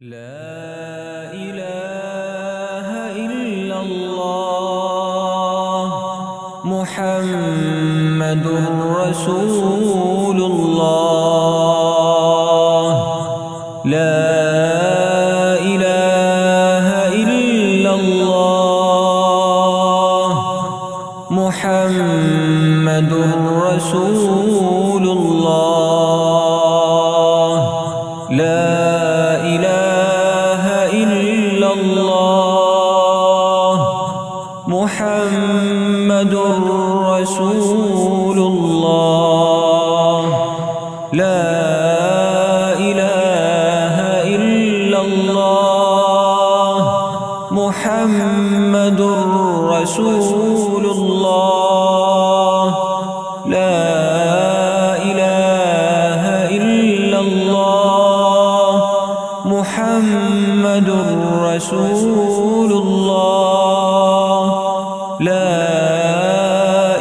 لا إله إلا الله محمد رسول الله. لا إله إلا الله محمد رسول الله محمد رسول الله. لا إله إلا الله محمد رسول رسول الله. لا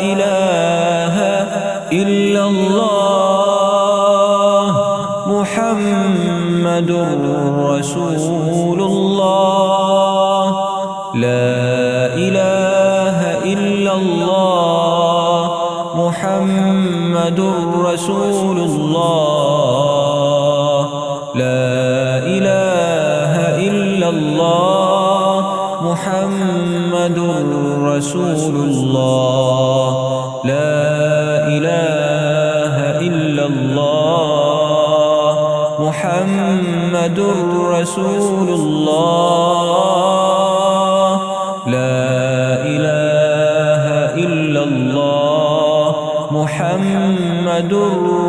إله إلا الله. محمد رسول الله. لا إله إلا الله. محمد رسول الله. رسول الله. لا إله إلا الله. محمد رسول الله. لا إله إلا الله. محمد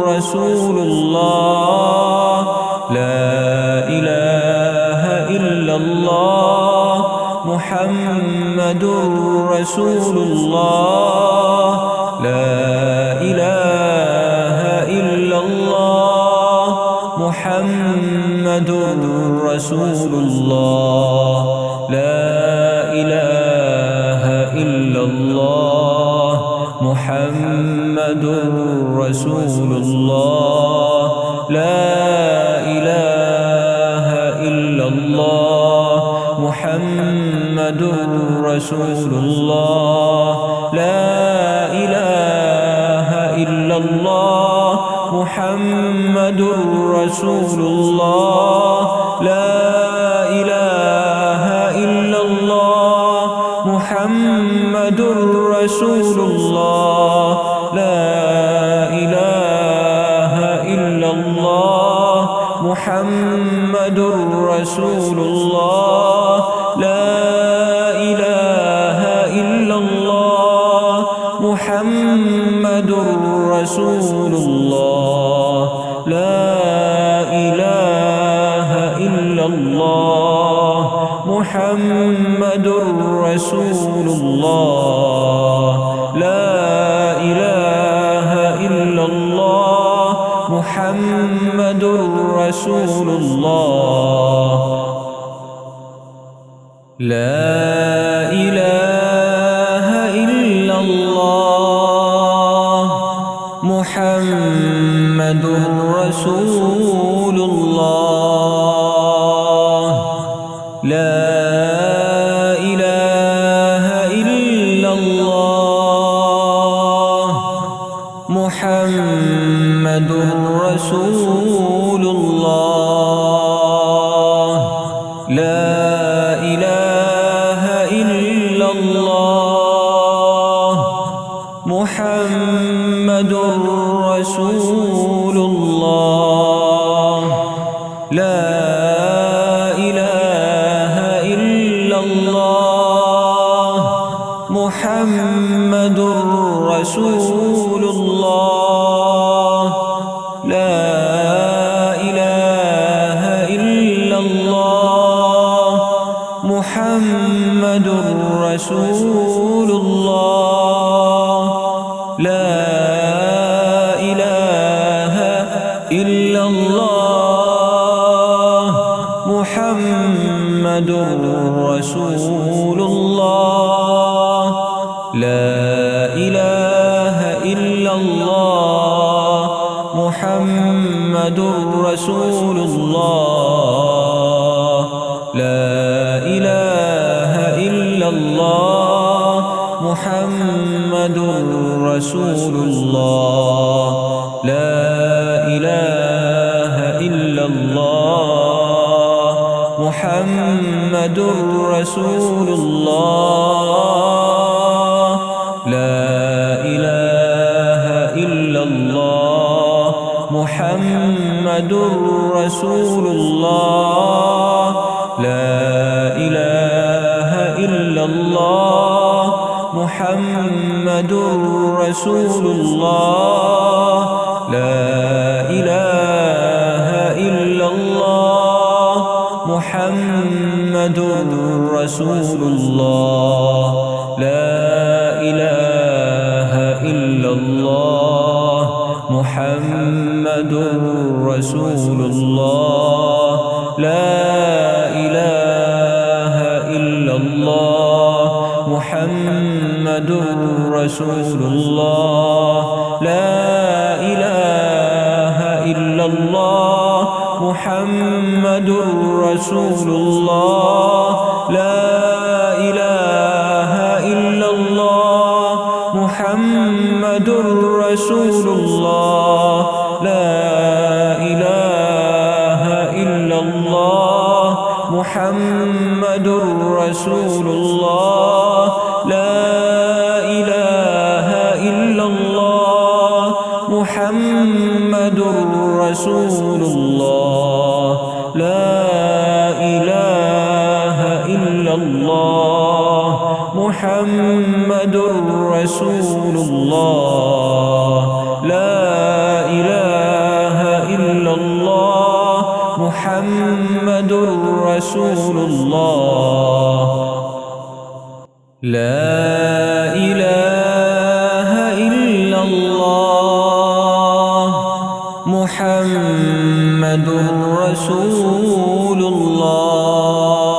رسول الله. محمد رسول الله. لا إله إلا الله. محمد رسول الله. لا إله إلا الله. محمد رسول الله. لا رسول الله. لا إله إلا الله. محمد رسول الله. لا إله إلا الله. محمد رسول الله. لا إله إلا الله. محمد رسول الله. محمد رسول الله. لا إله إلا الله. محمد رسول الله. لا محمد رسول الله. لا إله إلا الله. محمد رسول الله. لا إله إلا الله. محمد رسول محمد رسول الله. لا إله إلا الله. محمد رسول الله. لا إله إلا الله. محمد رسول الله. رسول الله. لا إله إلا الله. محمد رسول الله. لا إله إلا الله. محمد رسول الله. لا إله إلا الله. محمد رسول الله. لا إله إلا الله. محمد رسول الله. لا إله إلا الله. محمد رسول الله. لا محمد رسول الله. لا إله إلا الله. محمد رسول الله. لا إله إلا الله. محمد رسول الله. لا إله إلا الله. محمد رسول الله. محمد رسول الله. لا إله إلا الله. محمد رسول الله. لا إله إلا الله. محمد رسول الله. لا محمد رسول الله.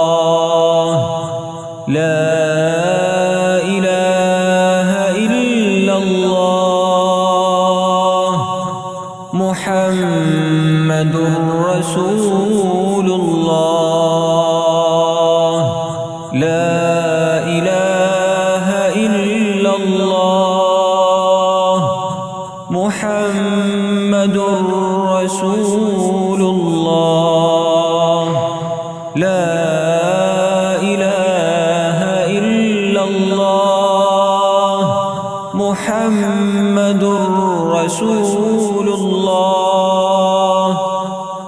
لا إله إلا الله محمد رسول الله.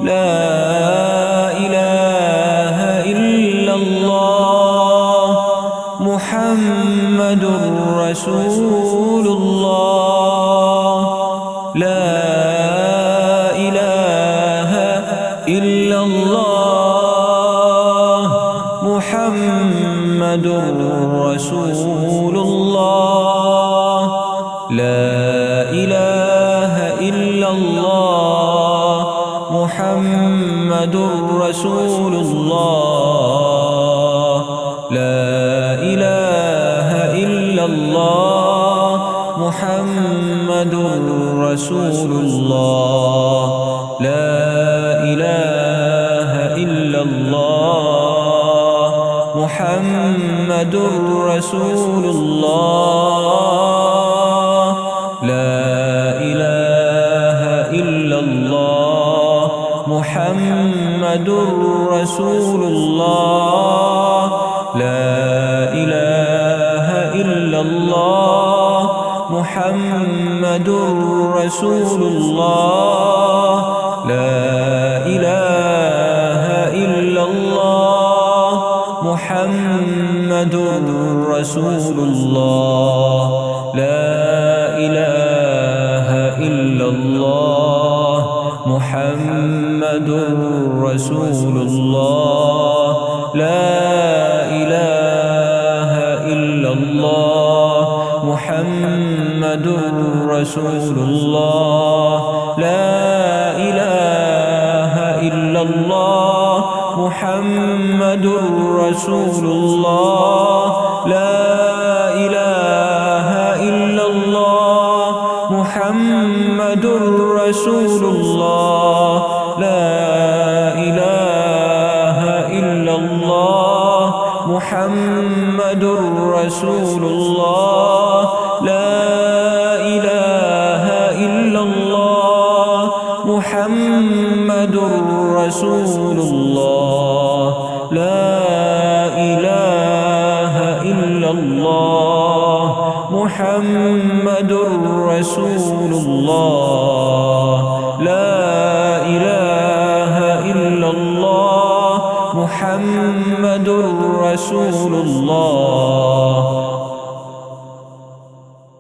لا إله إلا الله محمد رسول محمد رسول الله. لا إله إلا الله. محمد رسول الله. لا إله إلا الله. محمد رسول الله. لا محمد رسول الله. لا إله إلا الله. محمد رسول الله. لا إله إلا الله. محمد رسول الله. رسول الله. لا إله إلا الله. محمد رسول الله. لا إله إلا الله. محمد رسول الله. لا إله إلا الله. محمد رسول الله. لا رسول الله. لا إله إلا الله. محمد رسول الله. لا إلا الله. محمد رسول محمد رسول الله.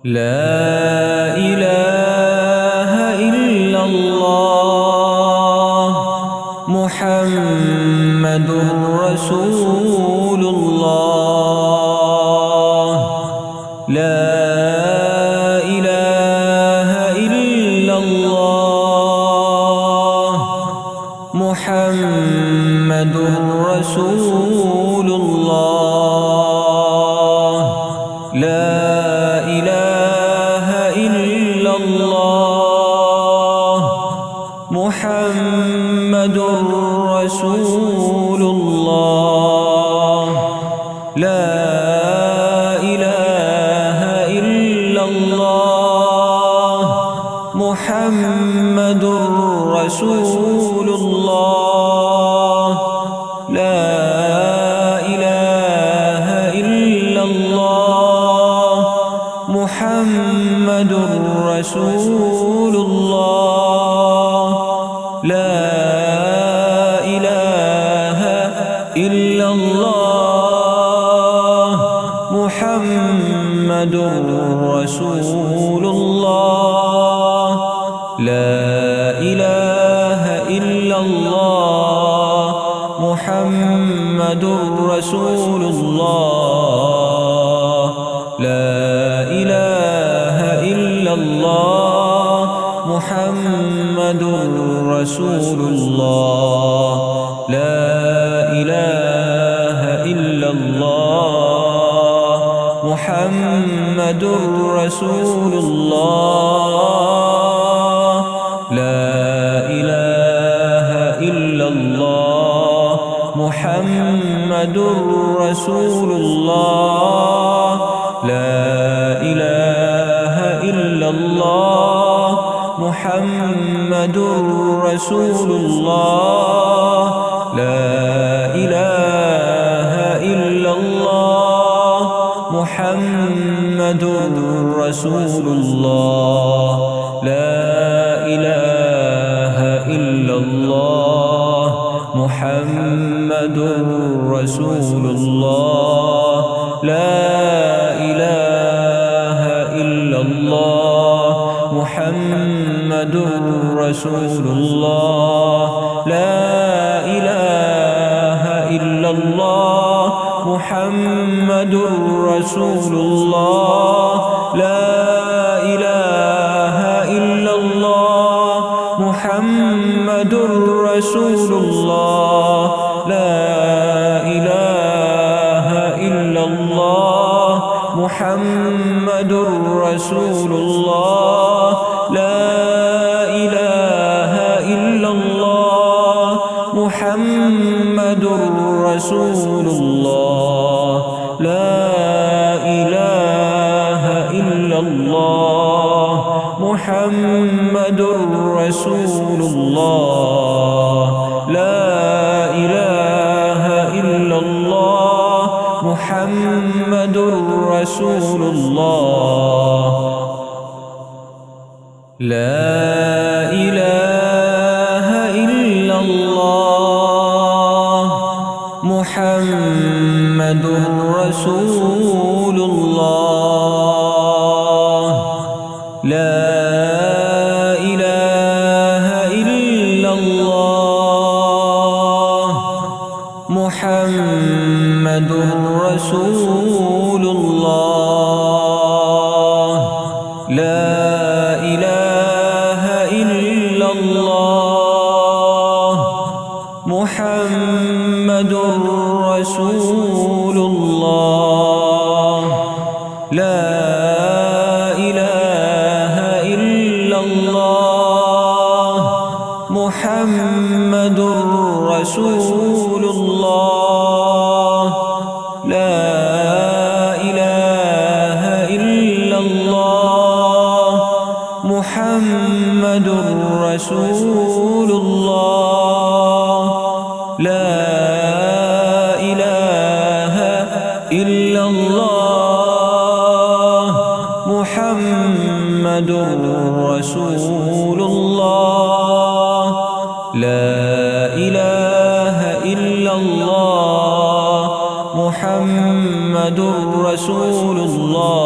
لا إله إلا الله. محمد رسول لا محمد رسول الله. لا إله إلا الله. محمد رسول الله. لا إله إلا الله. محمد رسول الله. محمد رسول الله. لا إله إلا الله. محمد رسول الله. لا إله إلا الله. محمد رسول الله. رسول الله. لا إله إلا الله. محمد رسول الله. لا إله إلا الله. محمد رسول الله محمد رسول الله. لا إله إلا الله. محمد رسول الله. لا إله إلا الله. محمد رسول الله. لا إله إلا الله. محمد رسول الله محمد رسول الله. لا إله إلا الله محمد رسول الله. لا إله إلا الله محمد رسول إله إلا الله محمد رسول محمد رسول الله. لا إله إلا الله. محمد رسول الله. الله. محمد رسول الله.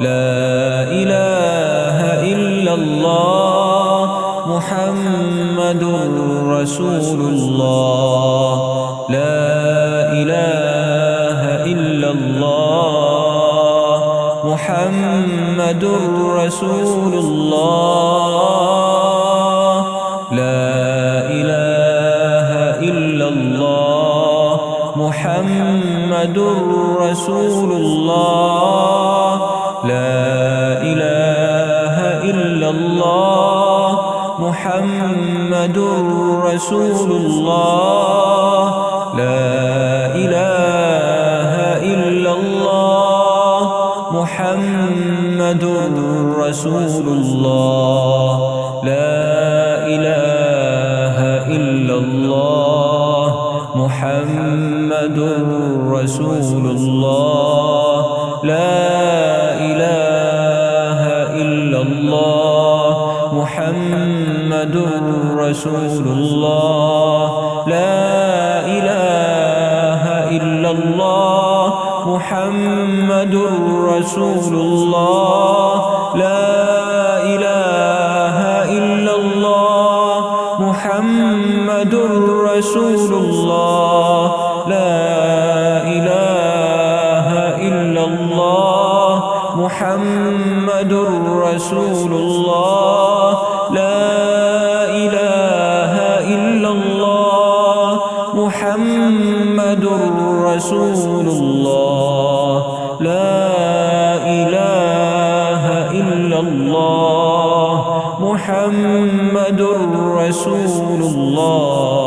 لا إله إلا الله. محمد رسول الله. لا إله إلا الله. محمد رسول الله. محمد رسول الله. لا إله إلا الله. محمد رسول الله. لا إله إلا الله. محمد رسول الله. رسول الله. لا إله إلا الله. محمد رسول الله. لا إله إلا الله. محمد رسول الله. لا إله إلا الله. محمد رسول الله. محمد رسول الله. لا إله إلا الله. محمد رسول الله. لا إله إلا الله. محمد رسول الله.